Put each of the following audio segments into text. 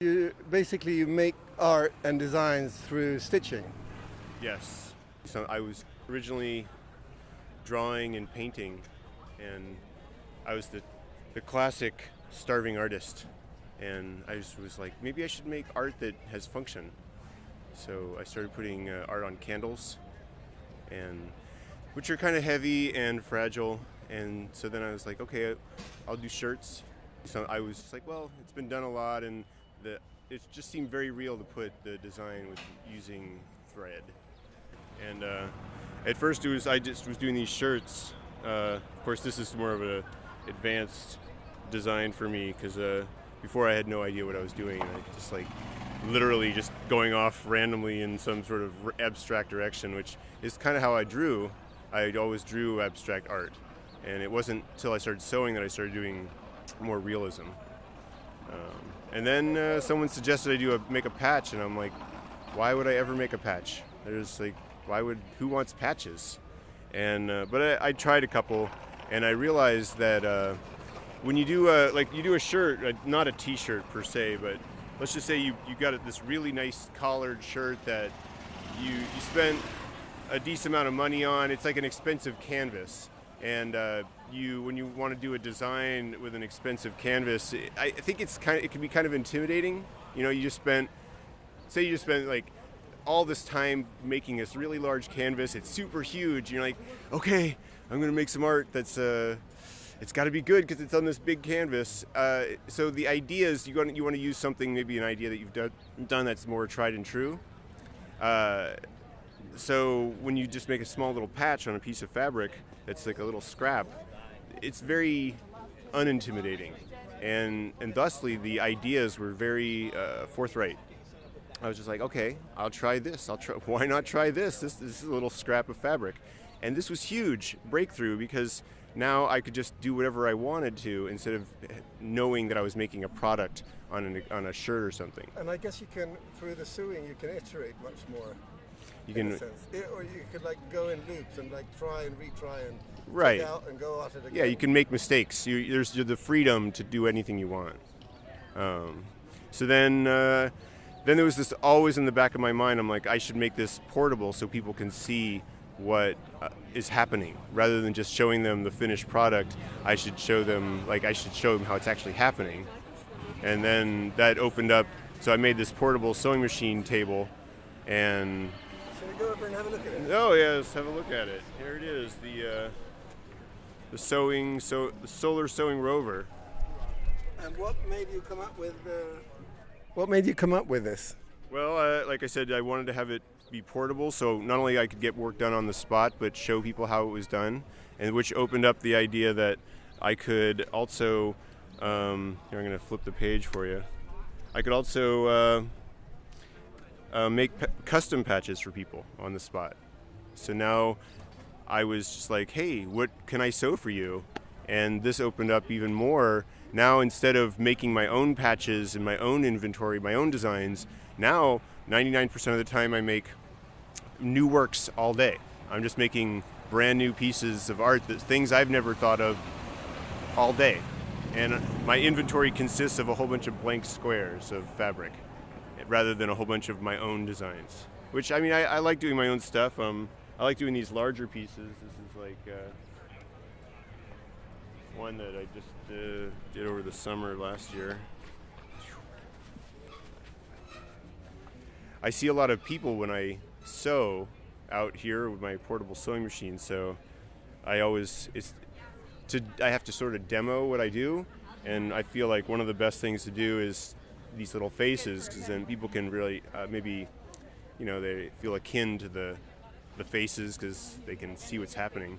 You basically you make art and designs through stitching. Yes. So I was originally drawing and painting, and I was the, the classic starving artist. And I just was like, maybe I should make art that has function. So I started putting uh, art on candles, and which are kind of heavy and fragile. And so then I was like, okay, I'll do shirts. So I was just like, well, it's been done a lot, and the it just seemed very real to put the design with using thread. And uh, at first, it was I just was doing these shirts. Uh, of course, this is more of an advanced design for me because uh, before I had no idea what I was doing. I just like literally just going off randomly in some sort of abstract direction, which is kind of how I drew. I always drew abstract art, and it wasn't until I started sewing that I started doing more realism. Um, and then uh, someone suggested I do a make a patch, and I'm like, why would I ever make a patch? There's like, why would who wants patches? And uh, but I, I, tried a couple, and I realized that uh, when you do a like you do a shirt, uh, not a T-shirt per se, but let's just say you you got this really nice collared shirt that you you spent a decent amount of money on. It's like an expensive canvas, and uh, you when you want to do a design with an expensive canvas, I think it's kind of it can be kind of intimidating. You know, you just spent say you just spent like all this time making this really large canvas. It's super huge. You're like, okay, I'm gonna make some art that's uh, it's got to be good because it's on this big canvas. Uh, so the idea is you want you want to use something maybe an idea that you've done, done that's more tried and true. Uh, so when you just make a small little patch on a piece of fabric, it's like a little scrap. It's very unintimidating, and and thusly the ideas were very uh, forthright. I was just like, okay, I'll try this. I'll try. Why not try this? This, this is a little scrap of fabric, and this was huge breakthrough because now I could just do whatever I wanted to instead of knowing that I was making a product on, an, on a shirt or something. And I guess you can, through the sewing, you can iterate much more. You can, it, or you could like go in loops and like try and retry and right out and go at it again. Yeah, you can make mistakes. You, there's the freedom to do anything you want. Um, so then, uh, then there was this always in the back of my mind. I'm like, I should make this portable so people can see what uh, is happening rather than just showing them the finished product i should show them like i should show them how it's actually happening and then that opened up so i made this portable sewing machine table and should we go over and have a look at it oh yeah let's have a look at it here it is the uh, the sewing so the solar sewing rover and what made you come up with uh, what made you come up with this well uh, like i said i wanted to have it be portable, so not only I could get work done on the spot, but show people how it was done, and which opened up the idea that I could also. Um, here, I'm going to flip the page for you. I could also uh, make custom patches for people on the spot. So now I was just like, hey, what can I sew for you? And this opened up even more. Now, instead of making my own patches and my own inventory, my own designs, now 99% of the time I make new works all day. I'm just making brand new pieces of art, that things I've never thought of all day. And my inventory consists of a whole bunch of blank squares of fabric rather than a whole bunch of my own designs. Which, I mean, I, I like doing my own stuff. Um, I like doing these larger pieces. This is like uh, one that I just uh, did over the summer last year. I see a lot of people when I sew out here with my portable sewing machine. So I always it's to I have to sort of demo what I do, and I feel like one of the best things to do is these little faces because then people can really uh, maybe you know they feel akin to the the faces because they can see what's happening.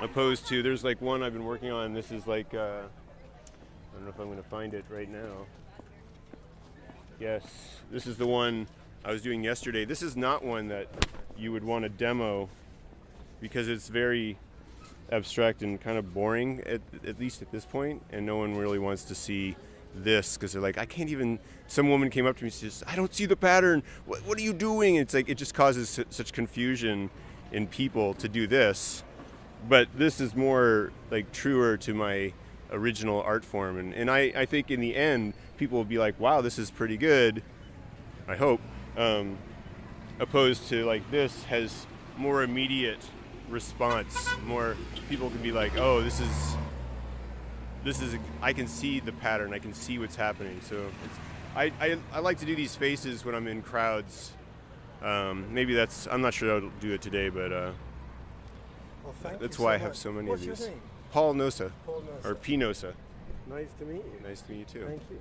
Opposed to there's like one I've been working on. This is like uh, I don't know if I'm going to find it right now. Yes, this is the one I was doing yesterday. This is not one that you would want to demo because it's very abstract and kind of boring at, at least at this point and no one really wants to see this because they're like I can't even some woman came up to me and says I don't see the pattern what, what are you doing it's like it just causes such confusion in people to do this but this is more like truer to my original art form and, and I, I think in the end people will be like, "Wow, this is pretty good." I hope. Um, opposed to like this has more immediate response. More people can be like, "Oh, this is this is I can see the pattern. I can see what's happening." So it's, I, I I like to do these faces when I'm in crowds. Um, maybe that's I'm not sure I'll do it today, but uh, Well, thank that's you why so I have much. so many What's of your these. name? Paul Nosa Paul Nosa, or P Nosa. Nice to meet you. Nice to meet you too. Thank you.